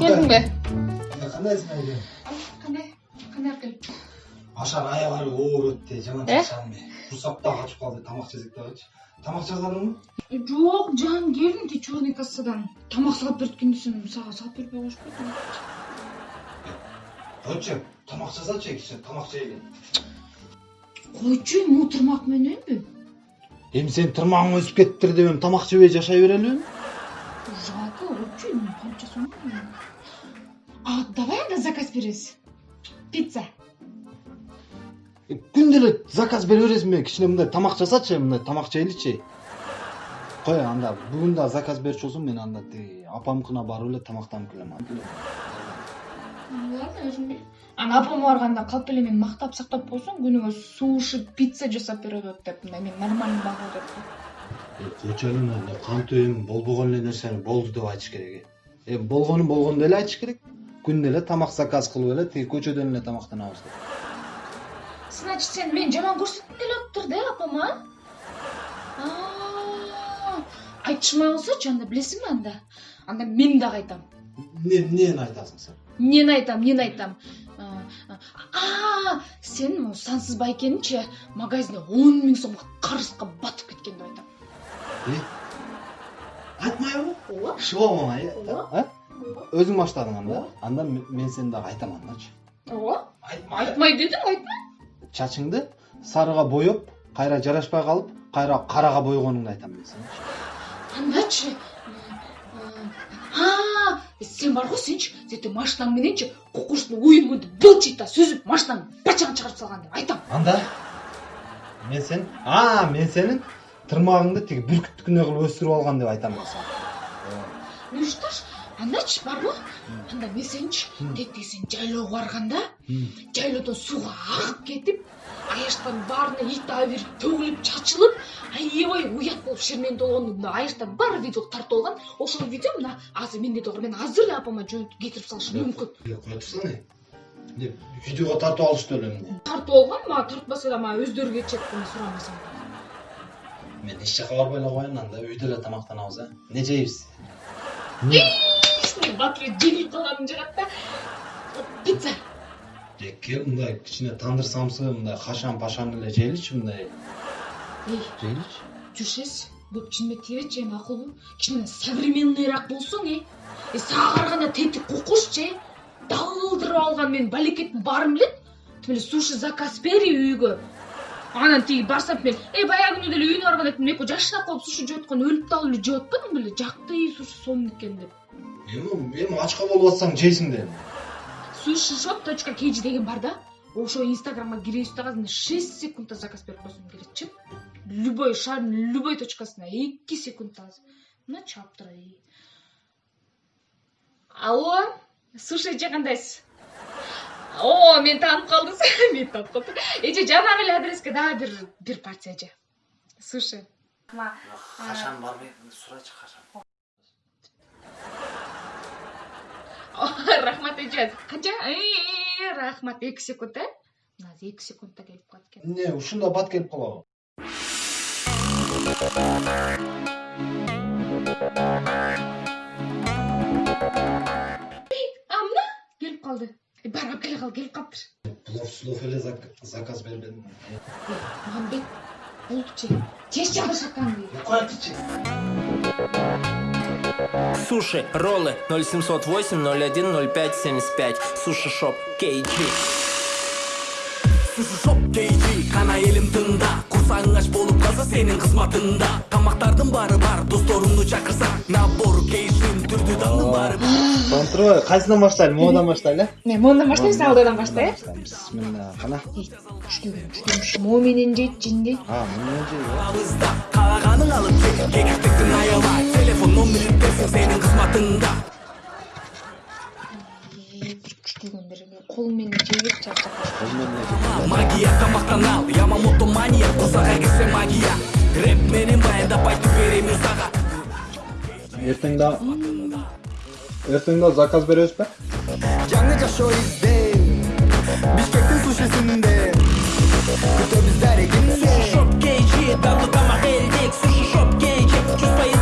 келдің бе кандайсың айке қандай қандай алып келіп ашар аяк алып оор өтті жаман Э? чарчадым курсап да качып калды тамак жесек дагычы тамак жасадыңбы жоқ жаным келдім тек черный кассадан тамақ салып берген десем саған салып койчу тамак жасачы кичине тамак жейли қойчу могу тұрмақ мененби эми сен тырмагың өсүп кетиптир деп эми тамак жебей жашай берелиби жалко қойчу эми сом а давай анда заказ беребиз пицца. Күндө эле заказ бере бересиңби кичине мындай тамак жасачы мындай тамак жейличи кой анда бүгүн дагы заказ берчү болсоң мен анда тиги апамкына барып эле тамактанып келем ладно өзүм ана апама барганда калп эле мени мактап сактап койсоң күнүгө суши пицца жасап берет деп мындай мен нормальный багуу деп. Эле мындай кантип эми болбогон эле нерсени болду деп айтыш керек э эми болгонун болгондой эле айтыш керек. Күндө эле тамак заказ кылып эле тиги көчөдөн эле тамактанабыз деп значит сен мени жаман көрсөткүң келип атыптыр да апама айтышмай болсочу анда билесиңби анда? Анда мен дагы айтам. Эмнени айтасың сен эмнени айтам эмнени айтам а сен сансыз байкеничи магазинде он миң сомго карызга батып кеткен деп айтам э айтмайбы ооба шыбабың ай Ооба. өзүң баштадың анда анда мен сени дагы айтам андачы айтмай дедиң айтма чачыңды сарыга боеп кайра жарашпай калып кайра карага бойгонуңду айтам мен сеничи андачы сен бар го сенчи тетиги машинаң мененчи кукуштун уюн мынтип былчыйт да сүзүп машинаңдын бачагын чыгарып салган деп айтам анда мен сен а мен сенин тырмагыңды тиги бүркүттүкүндөй кылып өстүрүп алган деп айтам мен сага ну андачы барбы анда мен сеничи М. тетиги сен жайлоого барганда жайлоодон сууга агып кетип аяштан баарына ит абир төгүлүп чачылып аябай уят болуп шермендүү болгону мына аяштан баары видеого тартып алган ошол видео мына азыр менде дагы бар мен азыр эле апама жөнөтүп кетирип салышым мүмкүн. эмне видеого тартып алыштı эле тартып алган мага тартпаса да мага өздөрү кетишет мен сурамасам мен эч жака барбай эле коеюн анда үйдө эле тамактанабыз э? Эмне жейбиз батыр калганым жагат да пицца Же, кел мындай кичине тандыр самсы мындай кашан пашан эле жейличи мындай. Эй жейличи жүршес көп чынымен тийбечи эми акылбы кичине современныйраак болсоң э э сага караганда тетик кукушчу э далдырып алган менин балекеттин баарым билет тим эле суши заказ бери үйгө анан тиги барсам мен э баягы күнү деле үйүнө барганда мен экөө жашынап калып суши жеп аткан өлүп дагы эле жеп атпадың беле жакты суши сонун экен деп. Эми ачка болуп атсаң жейсиң да эми суши шоп точка kg деген бар да. Ошо инстаграмга киресиз дагы азыр шесть секундда заказ берип койсоң келетчи любой шаардын любой точкасына эки секундда азыр мына чаап турат алло? Суши эже кандайсыз о мени таанып калдыңыз мени таанып калды эже жанагы эле адреске дагы бир бир порция эже суши качан барбай сурачы качан рахмат эже канча Э, рахмат. Эки секунд э мына азыр эки секундда келип калат экен эмне ушунда бат келип калабы а мына келип калды алып келе кал келип калыптыр слов эле зак- заказ бербедим мамбет жеши алышатканды кой тичи Суши, роллы 0708 01 05 75 Суши шоп KG Суши шоп кейжи кана элим тыңда курсагың ач болуп калса сенин кызматыңда тамактардын баары бар досторуңду чакырсаң набор кейжин түрдүү дандын баары бар. Турбай кайсынан баштайлы могудан баштайлы э мен моундан баштайбыз алдыдан баштай э бисмилля кана күчтөгөн күчтөгөн мо менен жейт жинди а мына жей абызда кааганың алып кел кекектиктин Jestem da... Jestem da zakaz bere özpe. Canlıca show izle. Bişkek'in suşisinde. Kıta bizlere kimse. Şok geyci, damlı dama heldik. Suşu şok geyci. Çuz payız